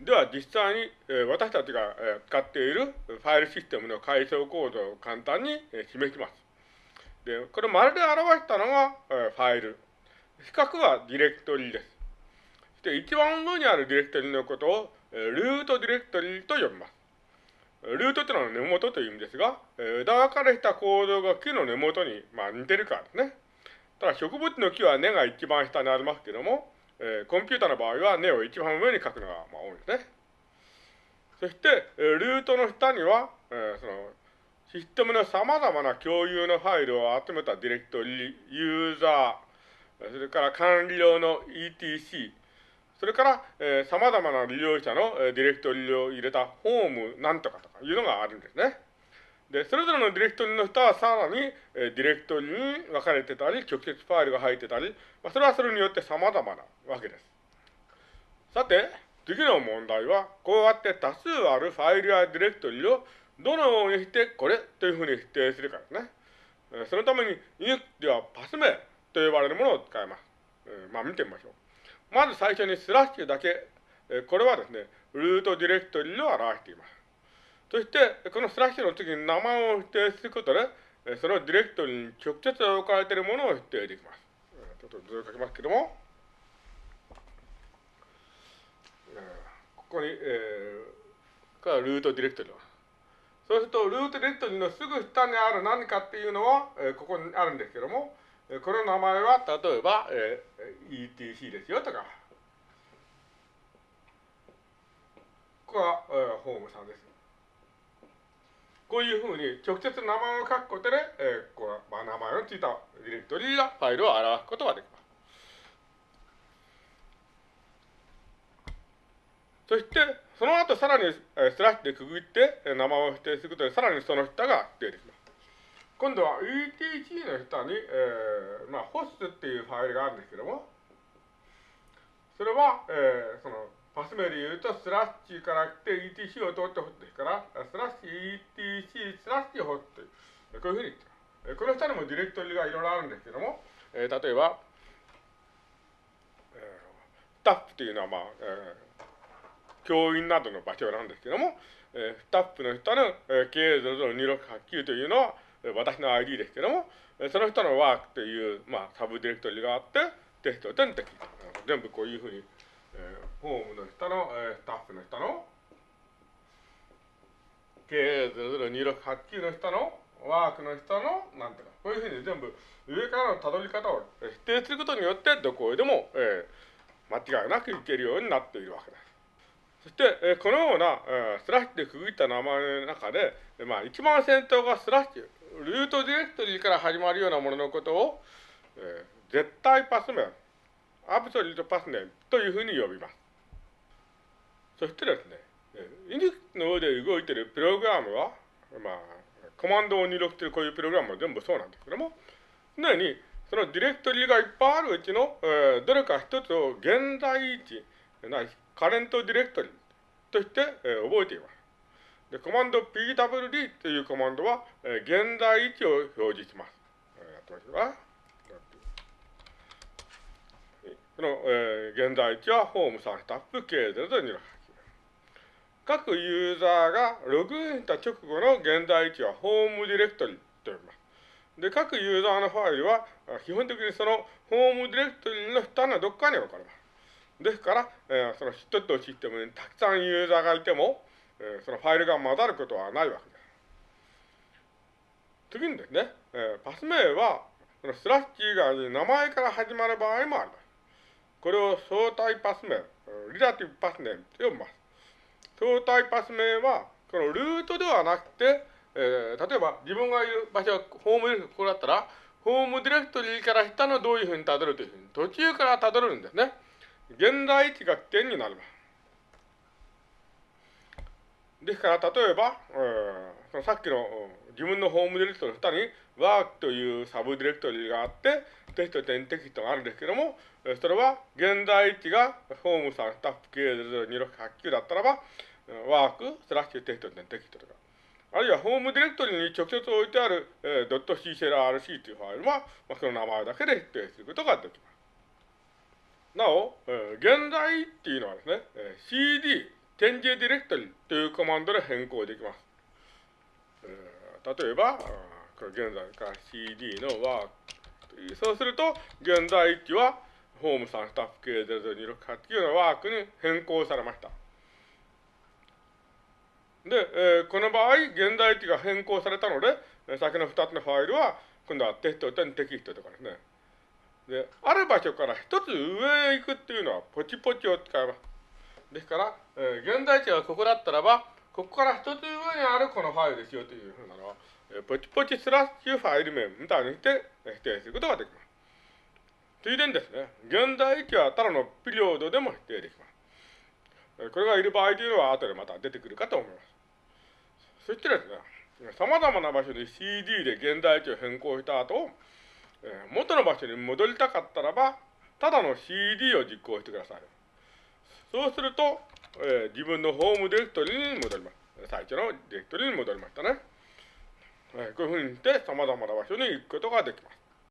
では実際に、えー、私たちが、えー、使っているファイルシステムの階層構造を簡単に、えー、示します。で、これ丸で表したのが、えー、ファイル。四角はディレクトリです。そして一番上にあるディレクトリのことを、えー、ルートディレクトリと呼びます。ルートというのは根元という意味ですが、枝分かれした構造が木の根元に、まあ、似てるからですね。ただ植物の木は根が一番下にありますけども、えー、コンピューターの場合は根を一番上に書くのが、まあ、多いんですね。そして、えー、ルートの下には、えー、そのシステムの様々な共有のファイルを集めたディレクトリ、ユーザー、それから管理用の ETC、それから、えー、様々な利用者の、ディレクトリを入れたホームなんとかとかいうのがあるんですね。で、それぞれのディレクトリの下はさらに、えー、ディレクトリに分かれてたり、直接ファイルが入ってたり、まあ、それはそれによって様々なわけです。さて、次の問題は、こうやって多数あるファイルやディレクトリをどのようにしてこれというふうに否定するかですね。えそのために、イニではパス名と呼ばれるものを使います。えまあ見てみましょう。まず最初にスラッシュだけ、えこれはですね、ルートディレクトリを表しています。そして、このスラッシュの次に名前を否定することで、そのディレクトリに直接置かれているものを否定できます。ちょっと図を書きますけども、ここに、えー、からルートディレクトリそうすると、ルートディレクトリのすぐ下にある何かっていうのは、え、ここにあるんですけども、この名前は、例えば、えー、ETC ですよとか、ここは、えー、ホームさんです。こういうふうに直接名前を書くことで、えー、こうまあ、名前のついたディレクトリーやファイルを表すことができます。そして、その後さらに、えー、スラッシュで区切って、えー、名前を指定することで、さらにその下が出てきます。今度は ETC の下に、えー、まあ、ホスっていうファイルがあるんですけども、それは、えー、その、パス名で言うと、スラッシュから来て ETC を通ってホスですから、スラッシュ ETC スラッシュホスとい、こういうふうに言ってます。この下にもディレクトリがいろいろあるんですけども、えー、例えば、え、スタッフというのは、まあ、えー、教員などの場所なんですけども、えー、スタッフの下の、えー、K002689 というのは、私の ID ですけども、その人のワークという、まあ、サブディレクトリがあって、テスト全的全部こういうふうに、ホームの下の、えー、スタッフの下の、K002689 の下の、ワークの下の、なんていうか、こういうふうに全部、上からのたどり方を指定することによって、どこへでも、えー、間違いなくいけるようになっているわけです。そして、えー、このような、えー、スラッシュで区切った名前の中で、まあ、一番先頭がスラッシュ、ルートディレクトリーから始まるようなもののことを、えー、絶対パス名、 absolute path name というふうに呼びます。そしてですね、イニックの上で動いているプログラムは、まあ、コマンドを入力しているこういうプログラムは全部そうなんですけども、常にそのディレクトリがいっぱいあるうちの、えー、どれか一つを現在位置、ないカレントディレクトリとして、えー、覚えています。で、コマンド pwd というコマンドは、えー、現在位置を表示します。えー、やってみましょうか。この、えー、現在位置はホームさんスタッフ K002 各ユーザーがログインした直後の現在位置はホームディレクトリと呼びます。で、各ユーザーのファイルは基本的にそのホームディレクトリの下のどっかに置かれます。ですから、えー、その一つのシステムにたくさんユーザーがいても、えー、そのファイルが混ざることはないわけです。次にですね、えー、パス名は、そのスラッシュ以外に名前から始まる場合もあります。これを相対パス名、リラティブパスネームと呼びます。相対パス名は、このルートではなくて、えー、例えば自分がいる場所はホームディレクトリ、ここだったら、ホームディレクトリーから下のどういうふうにたどるというふうに、途中からたどるんですね。現在位置が点になります。ですから、例えば、えー、そのさっきの自分のホームディレクトリの下にワークというサブディレクトリがあって、テスト点テキストがあるんですけども、それは現在位置がホームさんスタッフ K002689 だったらば、ワークスラッシュテスト点テキストとか、あるいはホームディレクトリに直接置いてある、えー、.cclrc というファイルは、まあ、その名前だけで指定することができます。なお、えー、現在っていうのはですね、えー CD チェンジディレクトリというコマンドで変更できます。例えば、これ現在から CD のワークそうすると、現在位置はホームさんスタッフ系00268のワークに変更されました。で、えー、この場合、現在地が変更されたので、先の2つのファイルは、今度はテスト点テキストとかですね。で、ある場所から1つ上へ行くっていうのは、ポチポチを使います。ですから、えー、現在地がここだったらば、ここから1つ上にあるこのファイルですよというふうなのは、ポチポチスラッシュファイル名みたいにして、指定することができます。ついでにですね、現在位置はただのピリオドでも指定できます。これがいる場合というのは後でまた出てくるかと思います。そしてですね、様々な場所に CD で現在地を変更した後、元の場所に戻りたかったらば、ただの CD を実行してください。そうすると、えー、自分のホームディレクトリに戻ります。最初のディレクトリに戻りましたね。えー、こういうふうにして様々な場所に行くことができます。